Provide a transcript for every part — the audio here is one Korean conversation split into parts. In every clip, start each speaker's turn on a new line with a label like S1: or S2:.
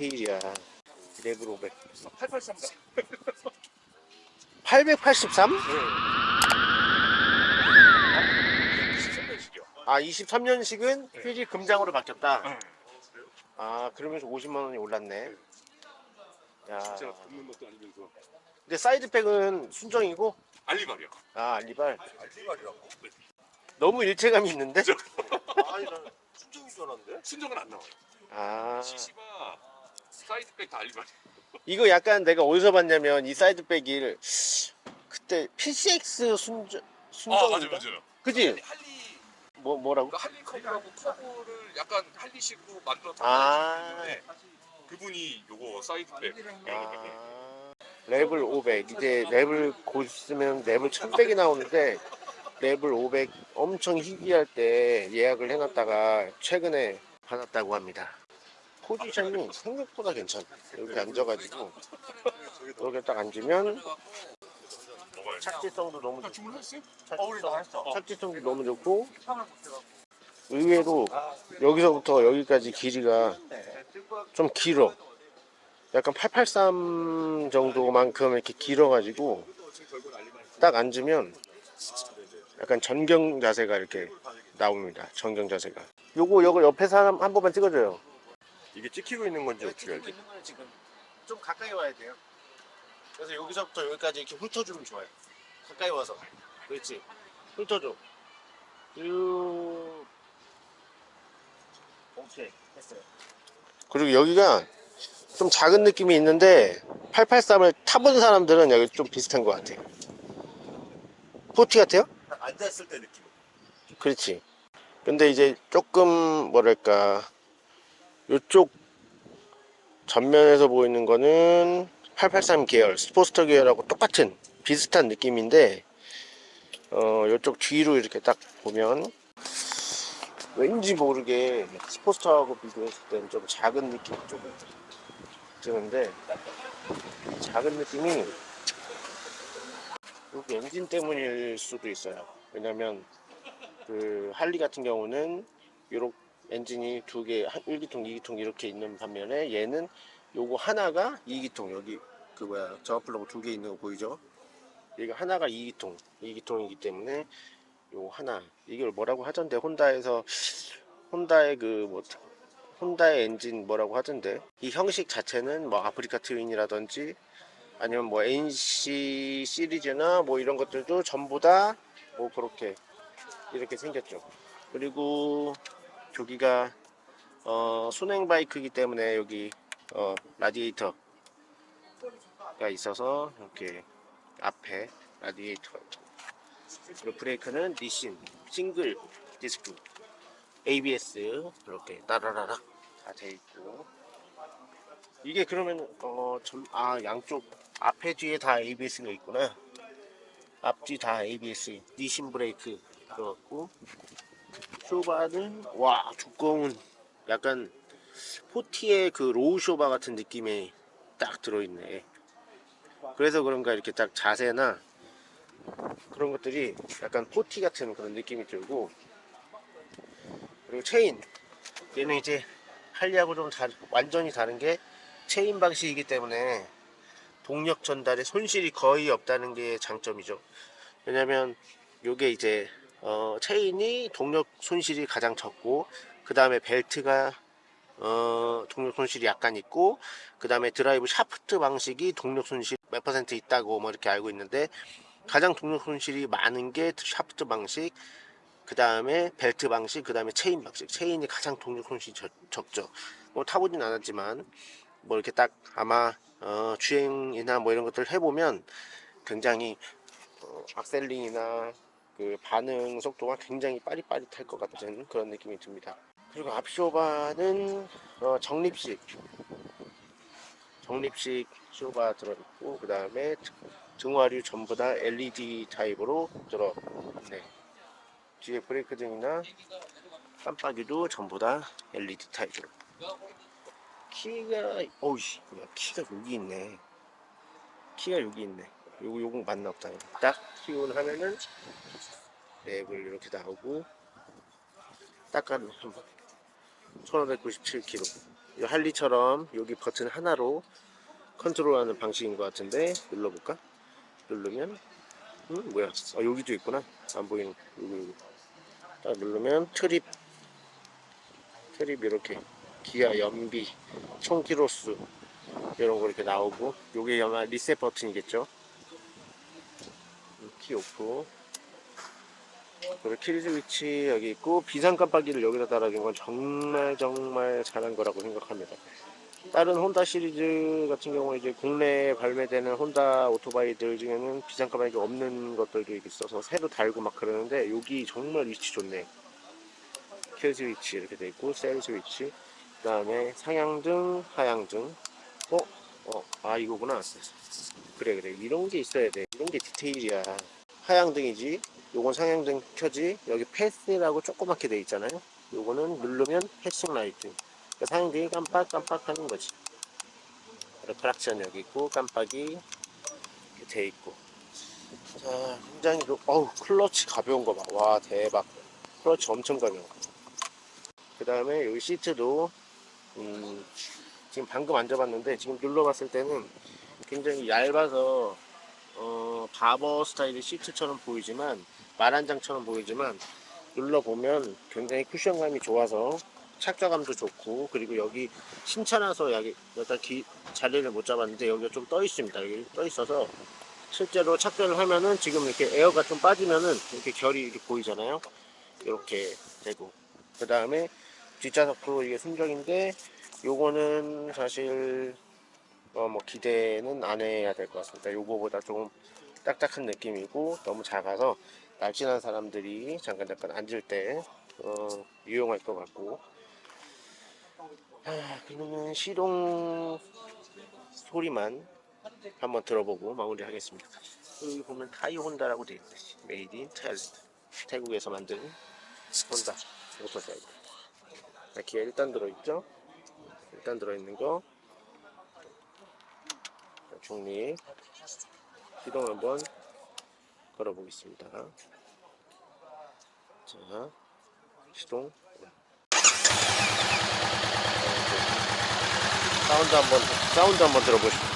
S1: 디테일이야. 레벨 500
S2: 883.
S1: 883?
S2: 네.
S1: 아 23년식은 휠이 금장으로 바뀌었다? 아 그러면서 50만원이 올랐네. 야.
S2: 진짜 걷는 것도 아니면서.
S1: 근데 사이드백은 순정이고?
S2: 알리바리야.
S1: 아 알리발.
S2: 알리바리라고?
S1: 너무 일체감이 있는데?
S2: 아니 난 순정인 줄 알았는데? 순정은 안 나와요.
S1: 아.
S2: CC가 사이드백 다 알리바리.
S1: 이거 약간 내가 어디서 봤냐면 이 사이드백을 그때 PCX 순정 순정
S2: 맞아요.
S1: 그지?
S2: 할리
S1: 뭐 뭐라고?
S2: 그 할리 커브라고 커브를 약간 할리식으로 만들었던
S1: 아.
S2: 그분이 요거 사이드백.
S1: 아, 레벨 500 이제 레벨 곧 있으면 레벨 1100이 나오는데 레벨 500 엄청 희귀할 때 예약을 해놨다가 최근에 받았다고 합니다 포지션이 생각보다 괜찮아 이렇게 앉아가지고 이렇게 딱 앉으면. 착지성도 너무 좋고? 착지성, 착지성도 너무 좋고 의외로 여기서부터 여기까지 길이가 좀 길어 약간 883 정도만큼 이렇게 길어가지고 딱 앉으면 약간 전경 자세가 이렇게 나옵니다 전경 자세가 요거 요거 옆에 사람 한 번만 찍어줘요 이게 찍히고 있는 건지 어떻게 알지?
S3: 있는 거는 지금 좀 가까이 와야 돼요. 그래서 여기서부터 여기까지 이렇게 훑어주면 좋아요. 가까이 와서. 그렇지. 훑어줘. 쭉. 오케이. 했어요.
S1: 그리고 여기가 좀 작은 느낌이 있는데 883을 타본 사람들은 여기 좀 비슷한 것 같아요 포티 같아요?
S3: 앉아있을 때 느낌.
S1: 그렇지 근데 이제 조금 뭐랄까 이쪽 전면에서 보이는 거는 883 계열 스포스터 계열하고 똑같은 비슷한 느낌인데 어 이쪽 뒤로 이렇게 딱 보면 왠지 모르게 스포스터하고 비교했을 때는 좀 작은 느낌이 좀 드는데 작은 느낌이 여기 엔진 때문일 수도 있어요. 왜냐면 그 할리 같은 경우는 요렇게 엔진이 두 개, 1기통, 2기통 이렇게 있는 반면에 얘는 요거 하나가 2기통 여기 그 뭐야 저플러그 두 개 있는 거 보이죠? 얘가 하나가 2기통, 2기통이기 때문에 요 하나. 이걸 뭐라고 하던데? 혼다에서 혼다의 그 뭐 혼다의 엔진 뭐라고 하던데? 이 형식 자체는 뭐 아프리카 트윈이라든지 아니면 뭐 NC 시리즈나 뭐 이런 것들도 전부 다 뭐 그렇게 이렇게 생겼죠. 그리고 저기가 어, 순행 바이크이기 때문에 여기 어, 라디에이터가 있어서 이렇게 앞에 라디에이터가 있고 그리고 브레이크는 Nissin 싱글 디스크 ABS 이렇게 따라라락 다 돼 있고. 이게 그러면 어, 전, 아 양쪽 앞에 뒤에 다 ABS가 있구나. 앞뒤 다 ABS Nissin 브레이크 들어갔고 쇼바는 와 두꺼운 약간 Forty의 그 low 쇼바 같은 느낌이 딱 들어있네. 그래서 그런가 이렇게 딱 자세나 그런 것들이 약간 Forty 같은 그런 느낌이 들고 그리고 체인. 얘는 이제 할리하고 좀 다, 완전히 다른 게 체인 방식이기 때문에 동력 전달에 손실이 거의 없다는 게 장점이죠. 왜냐면 요게 이제 어, 체인이 동력 손실이 가장 적고 그 다음에 벨트가 어, 동력 손실이 약간 있고 그 다음에 드라이브 샤프트 방식이 동력 손실 몇 퍼센트 있다고 뭐 이렇게 알고 있는데 가장 동력 손실이 많은 게 샤프트 방식 그 다음에 벨트 방식 그 다음에 체인 방식. 체인이 가장 동력 손실이 적, 적죠. 뭐 타보진 않았지만 뭐 이렇게 딱 아마 어, 주행이나 뭐 이런 것들 해보면 굉장히 어, 악셀링이나 그 반응 속도가 굉장히 빠릿빠릿할 것 같은 그런 느낌이 듭니다. 그리고 앞쇼바는 어, 정립식. 정립식 쇼바 들어있고 그 다음에 등화류 전부 다 LED 타입으로 들어있네. 뒤에 브레이크 등이나 깜빡이도 전부 다 LED 타입으로. 키가 어우씨 키가 여기 있네. 키가 여기 있네 요거 요거 맞나 보다 딱 key on 하면은 랩을 이렇게 나오고 닦아놓으면 1597kg 이 할리처럼 여기 버튼 하나로 컨트롤하는 방식인 것 같은데 눌러볼까? 누르면 음 뭐야? 아 여기도 있구나. 안 보이는 여기 여기. 딱 누르면 트립 트립 이렇게 기아 연비 총 키로수 이런 거 이렇게 나오고 요게 아마 리셋 버튼이겠죠? 음, key off 그리고 kill 스위치 여기 있고 비상 깜빡이를 여기다 달아준 건 정말 정말 잘한 거라고 생각합니다. 다른 혼다 시리즈 같은 경우에 이제 국내에 발매되는 혼다 오토바이들 중에는 비상 깜빡이 없는 것들도 있어서 새로 달고 막 그러는데 여기 정말 위치 좋네. kill 스위치 이렇게 돼 있고 셀 스위치 그 다음에 상향등 하향등 어? 어? 아 이거구나 그래 그래 이런 게 있어야 돼 이런 게 디테일이야 하향등이지 요건 상향등 켜지 여기 패스라고 조그맣게 돼 있잖아요. 요거는 누르면 passing light. 그러니까 상향등이 깜빡깜빡 하는 거지. 크락션 여기 있고 깜빡이 돼 있고. 자 굉장히 그, 어우 클러치 가벼운 거 봐 와 대박. 클러치 엄청 가벼워. 그 다음에 여기 시트도 음, 지금 방금 앉아봤는데 지금 눌러봤을 때는 굉장히 얇아서 어, 바버 스타일의 시트처럼 보이지만 말한장처럼 보이지만 눌러보면 굉장히 쿠션감이 좋아서 착좌감도 좋고 그리고 여기 신차라서 여기 여기다 기, 자리를 못 잡았는데 여기가 좀 떠 있습니다. 여기 떠 있어서 실제로 착좌를 하면은 지금 이렇게 에어가 좀 빠지면은 이렇게 결이 이렇게 보이잖아요. 이렇게 되고. 그 다음에 뒷좌석도 이게 순정인데 요거는 사실 어 뭐 기대는 안 해야 될 것 같습니다. 요거보다 조금 딱딱한 느낌이고 너무 작아서 날씬한 사람들이 잠깐 잠깐 앉을 때 어, 유용할 것 같고 아, 그러면 시동 소리만 한번 들어보고 마무리 하겠습니다. 여기 보면 Thai Honda라고 되어 있네. Made in Thailand. 태국에서 만든 혼다 모터사이클. 기어 일단 들어있죠? 일단 들어있는 거 중립 시동 한번 걸어 보겠습니다. 자 시동. 사운드 한번 사운드 한번 들어보시죠.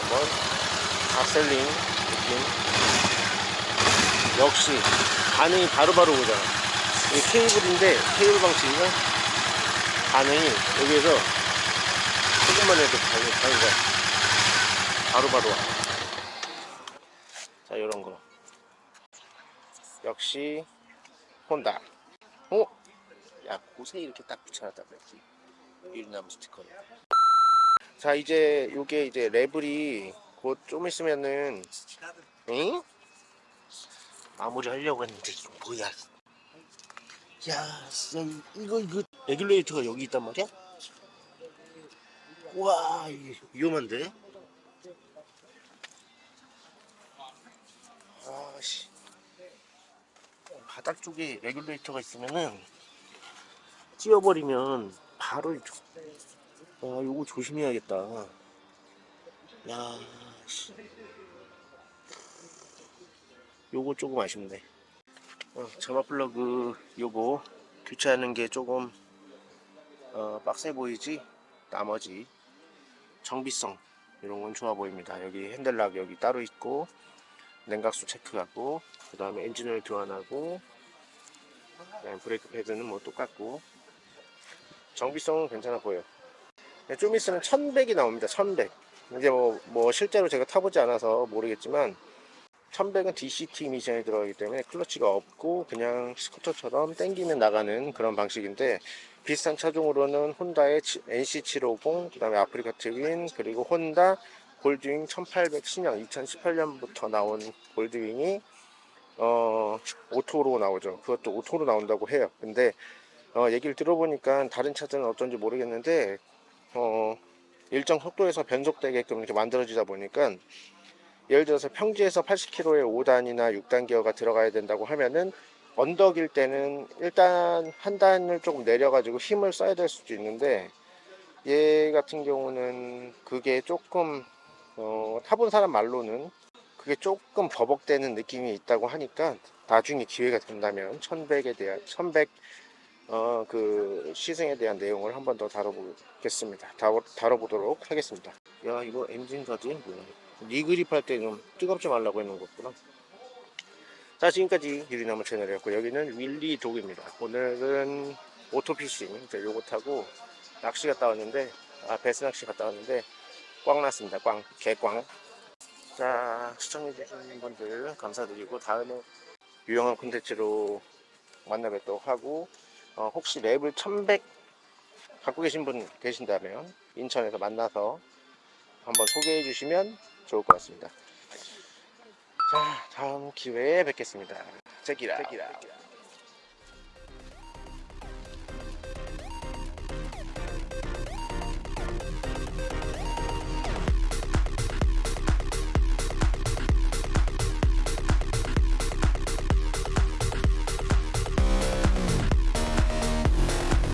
S1: 한번 악셀링 느낌. 역시 반응이 바로바로 오잖아 이게 케이블인데 케이블 방식인가 반응이 여기에서 조금만 해도 반응이 가 바로바로 와. 자 요런거 역시 혼다 어? 야 곳에 이렇게 딱 붙여놨다 그랬지 유리나무 스티커를 자 이제 요게 이제 레벨이 곧 좀 있으면은 응? 마무리 하려고 했는데 이거 뭐야 야 진짜 이거 이거 레귤레이터가 여기 있단 말이야? 와 위험한데? 아씨 바닥 쪽에 레귤레이터가 있으면은 찌어버리면 바로 아 요거 조심해야겠다 야 씨. 요거 조금 아쉽네 어, 점화 플러그 요거 교체하는 게 조금 어, 빡세 보이지? 나머지 정비성 이런 건 좋아 보입니다. 여기 핸들락 여기 따로 있고 냉각수 체크하고 그 다음에 엔진오일 교환하고 브레이크 패드는 뭐 똑같고. 정비성은 괜찮아 보여. 네, 좀 있으면 1100이 나옵니다 1100 이제 뭐, 뭐 실제로 제가 타보지 않아서 모르겠지만 1100은 DCT 미션이 들어가기 때문에 클러치가 없고 그냥 스쿠터처럼 땡기면 나가는 그런 방식인데 비슷한 차종으로는 혼다의 NC750 그 다음에 아프리카 트윈 그리고 혼다 골드윙 1800 신형 2018년부터 나온 골드윙이 어 오토로 나오죠. 그것도 오토로 나온다고 해요. 근데 어 얘기를 들어보니까 다른 차들은 어떤지 모르겠는데 어 일정 속도에서 변속되게끔 이렇게 만들어지다 보니까 예를 들어서 평지에서 80km의 5단이나 6단 기어가 들어가야 된다고 하면은 언덕일 때는 일단 한 단을 조금 내려가지고 힘을 써야 될 수도 있는데 얘 같은 경우는 그게 조금 어, 타본 사람 말로는 그게 조금 버벅대는 느낌이 있다고 하니까 나중에 기회가 된다면 1100에 대한 1100 어, 그 시승에 대한 내용을 한 번 더 다뤄보겠습니다. 다뤄, 다뤄보도록 하겠습니다. 야 이거 엔진 가드 뭐야? knee grip 할 때 좀 뜨겁지 말라고 해놓은 거구나. 자 지금까지 유리나무 채널이었고 여기는 윌리 독입니다. 오늘은 오토피싱 요거 타고 낚시 갔다 왔는데 아 배스 낚시 갔다 왔는데 꽝 났습니다. 꽝 개꽝. 자 시청해주신 분들 감사드리고 다음에 유용한 콘텐츠로 만나 뵙도록 하고 어, 혹시 레블 1100 갖고 계신 분 계신다면 인천에서 만나서 한번 소개해 주시면 좋을 것 같습니다. 자 다음 기회에 뵙겠습니다. 제기라.